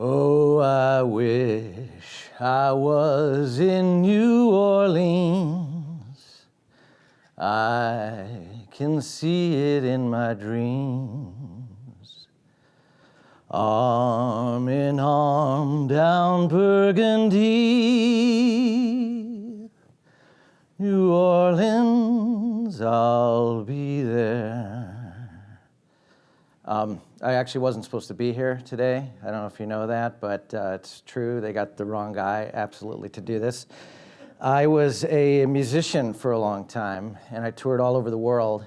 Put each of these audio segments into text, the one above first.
Oh, I wish I was in New Orleans. I can see it in my dreams. Arm in arm down Burgundy. New Orleans, I'll be there. Um, I actually wasn't supposed to be here today. I don't know if you know that, but uh, it's true. They got the wrong guy absolutely to do this. I was a musician for a long time, and I toured all over the world.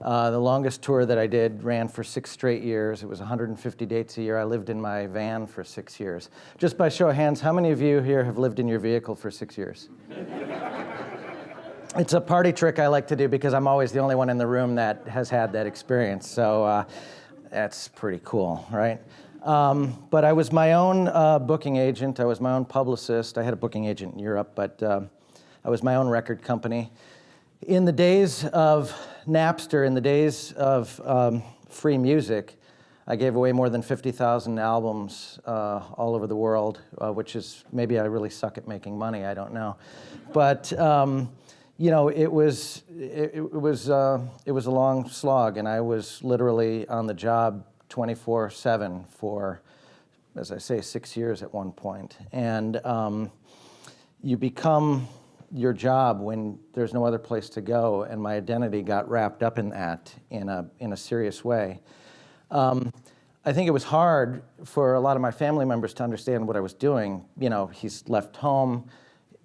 Uh, the longest tour that I did ran for six straight years. It was 150 dates a year. I lived in my van for six years. Just by show of hands, how many of you here have lived in your vehicle for six years? it's a party trick I like to do because I'm always the only one in the room that has had that experience. So uh, that's pretty cool, right? Um, but I was my own uh, booking agent. I was my own publicist. I had a booking agent in Europe, but uh, I was my own record company. In the days of Napster, in the days of um, free music, I gave away more than 50,000 albums uh, all over the world, uh, which is maybe I really suck at making money. I don't know, but. Um, you know, it was it, it was uh, it was a long slog, and I was literally on the job 24/7 for, as I say, six years at one point. And um, you become your job when there's no other place to go, and my identity got wrapped up in that in a in a serious way. Um, I think it was hard for a lot of my family members to understand what I was doing. You know, he's left home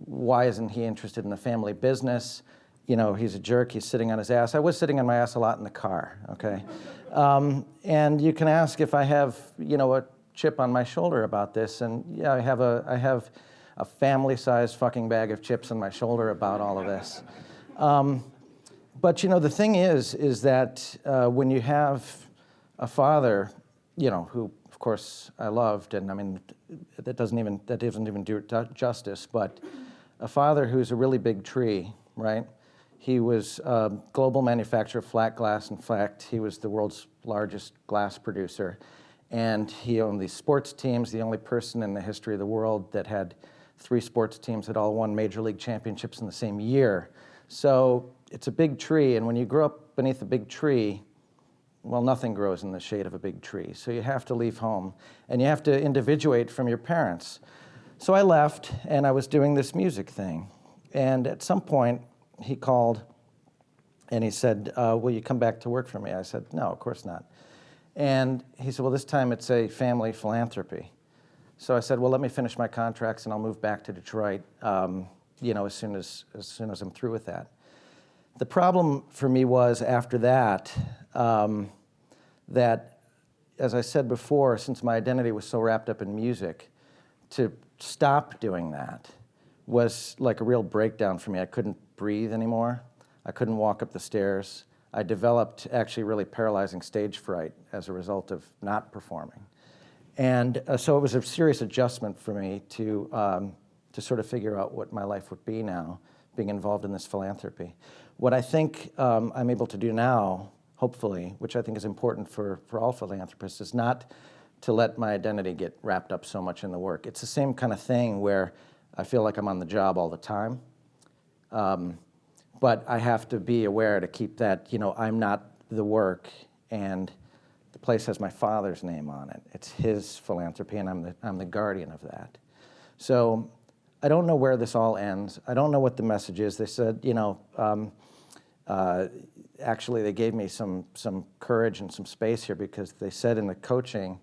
why isn't he interested in the family business? You know, he's a jerk, he's sitting on his ass. I was sitting on my ass a lot in the car, okay? Um, and you can ask if I have, you know, a chip on my shoulder about this, and yeah, I have a, I have a family-sized fucking bag of chips on my shoulder about all of this. Um, but you know, the thing is, is that uh, when you have a father, you know, who of course I loved, and I mean, that doesn't even, that doesn't even do justice, but a father who's a really big tree, right? He was a global manufacturer of flat glass. In fact, he was the world's largest glass producer. And he owned these sports teams, the only person in the history of the world that had three sports teams that all won major league championships in the same year. So it's a big tree, and when you grow up beneath a big tree, well, nothing grows in the shade of a big tree. So you have to leave home, and you have to individuate from your parents. So I left and I was doing this music thing. And at some point he called and he said, uh, will you come back to work for me? I said, no, of course not. And he said, well, this time it's a family philanthropy. So I said, well, let me finish my contracts and I'll move back to Detroit, um, you know, as soon as, as soon as I'm through with that. The problem for me was after that, um, that, as I said before, since my identity was so wrapped up in music, to stop doing that was like a real breakdown for me. I couldn't breathe anymore. I couldn't walk up the stairs. I developed actually really paralyzing stage fright as a result of not performing. And uh, so it was a serious adjustment for me to, um, to sort of figure out what my life would be now, being involved in this philanthropy. What I think um, I'm able to do now, hopefully, which I think is important for, for all philanthropists, is not to let my identity get wrapped up so much in the work. It's the same kind of thing where I feel like I'm on the job all the time. Um, but I have to be aware to keep that, you know, I'm not the work and the place has my father's name on it. It's his philanthropy and I'm the, I'm the guardian of that. So I don't know where this all ends. I don't know what the message is. They said, you know, um, uh, actually they gave me some, some courage and some space here because they said in the coaching,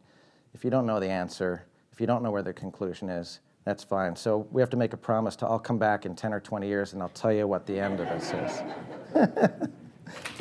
if you don't know the answer, if you don't know where the conclusion is, that's fine. So we have to make a promise to, I'll come back in 10 or 20 years and I'll tell you what the end of this is.